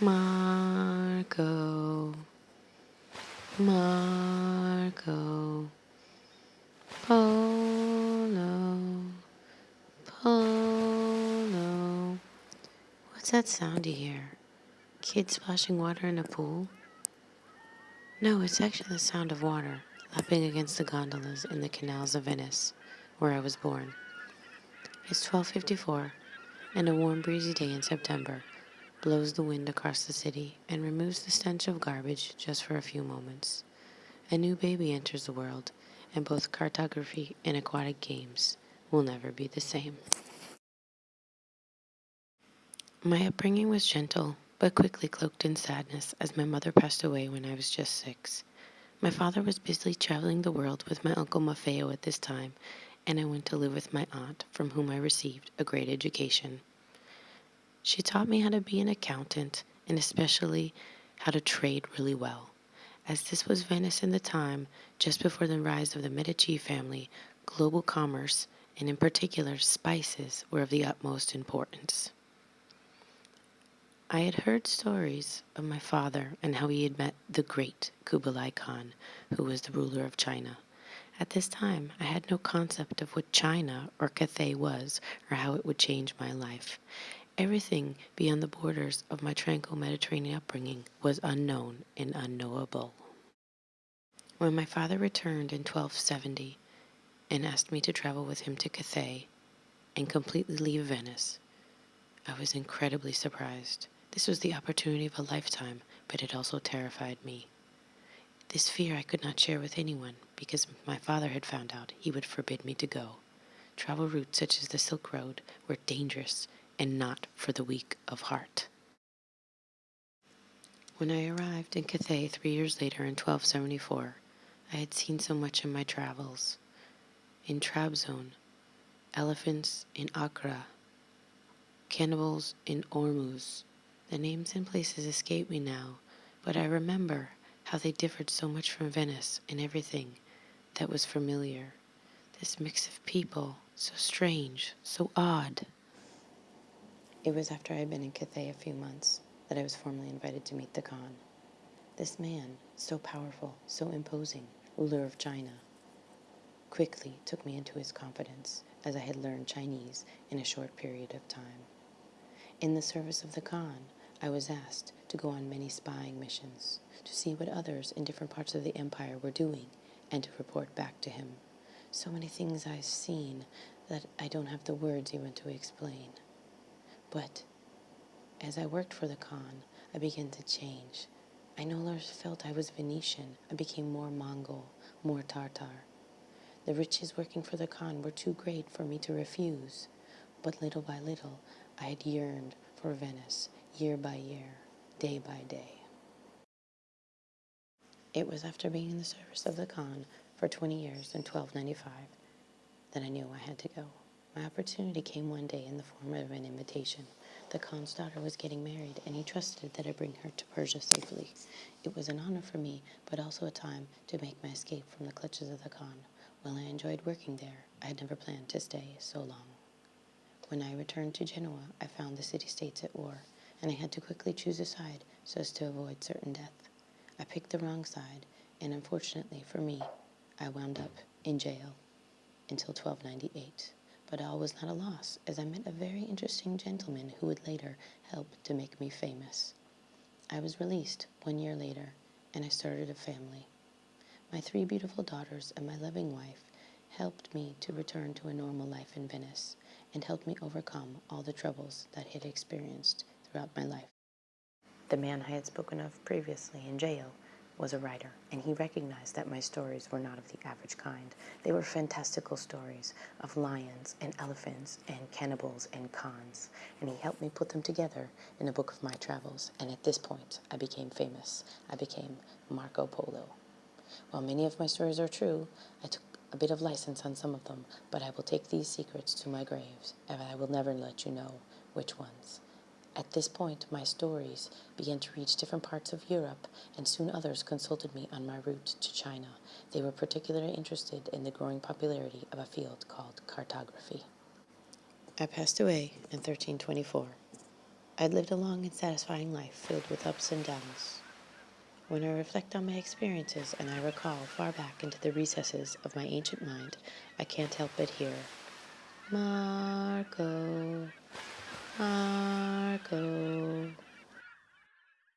Marco, Marco, Polo, Polo. What's that sound you hear? Kids splashing water in a pool? No, it's actually the sound of water lapping against the gondolas in the canals of Venice, where I was born. It's 1254, and a warm breezy day in September blows the wind across the city and removes the stench of garbage just for a few moments. A new baby enters the world, and both cartography and aquatic games will never be the same. My upbringing was gentle, but quickly cloaked in sadness as my mother passed away when I was just six. My father was busily traveling the world with my uncle Maffeo at this time, and I went to live with my aunt, from whom I received a great education. She taught me how to be an accountant and especially how to trade really well. As this was Venice in the time, just before the rise of the Medici family, global commerce, and in particular spices, were of the utmost importance. I had heard stories of my father and how he had met the great Kublai Khan, who was the ruler of China. At this time, I had no concept of what China or Cathay was or how it would change my life. Everything beyond the borders of my tranquil Mediterranean upbringing was unknown and unknowable. When my father returned in 1270 and asked me to travel with him to Cathay and completely leave Venice, I was incredibly surprised. This was the opportunity of a lifetime, but it also terrified me. This fear I could not share with anyone because if my father had found out he would forbid me to go. Travel routes such as the Silk Road were dangerous and not for the weak of heart. When I arrived in Cathay three years later in 1274, I had seen so much in my travels. In Trabzon, elephants in Accra, cannibals in Ormuz. The names and places escape me now, but I remember how they differed so much from Venice in everything that was familiar. This mix of people, so strange, so odd. It was after I had been in Cathay a few months that I was formally invited to meet the Khan. This man, so powerful, so imposing, ruler of China, quickly took me into his confidence as I had learned Chinese in a short period of time. In the service of the Khan, I was asked to go on many spying missions to see what others in different parts of the empire were doing and to report back to him. So many things I've seen that I don't have the words even to explain. But as I worked for the Khan, I began to change. I no longer felt I was Venetian. I became more Mongol, more Tartar. The riches working for the Khan were too great for me to refuse. But little by little, I had yearned for Venice, year by year, day by day. It was after being in the service of the Khan for 20 years in 1295 that I knew I had to go. My opportunity came one day in the form of an invitation. The Khan's daughter was getting married, and he trusted that I'd bring her to Persia safely. It was an honor for me, but also a time to make my escape from the clutches of the Khan. While I enjoyed working there, I had never planned to stay so long. When I returned to Genoa, I found the city-states at war, and I had to quickly choose a side so as to avoid certain death. I picked the wrong side, and unfortunately for me, I wound up in jail until 1298 but all was not a loss, as I met a very interesting gentleman who would later help to make me famous. I was released one year later, and I started a family. My three beautiful daughters and my loving wife helped me to return to a normal life in Venice and helped me overcome all the troubles that I had experienced throughout my life. The man I had spoken of previously in jail was a writer, and he recognized that my stories were not of the average kind. They were fantastical stories of lions and elephants and cannibals and Khans, and he helped me put them together in a book of my travels, and at this point I became famous. I became Marco Polo. While many of my stories are true, I took a bit of license on some of them, but I will take these secrets to my graves, and I will never let you know which ones. At this point, my stories began to reach different parts of Europe, and soon others consulted me on my route to China. They were particularly interested in the growing popularity of a field called cartography. I passed away in 1324. I'd lived a long and satisfying life filled with ups and downs. When I reflect on my experiences and I recall far back into the recesses of my ancient mind, I can't help but hear, Marco, Marco.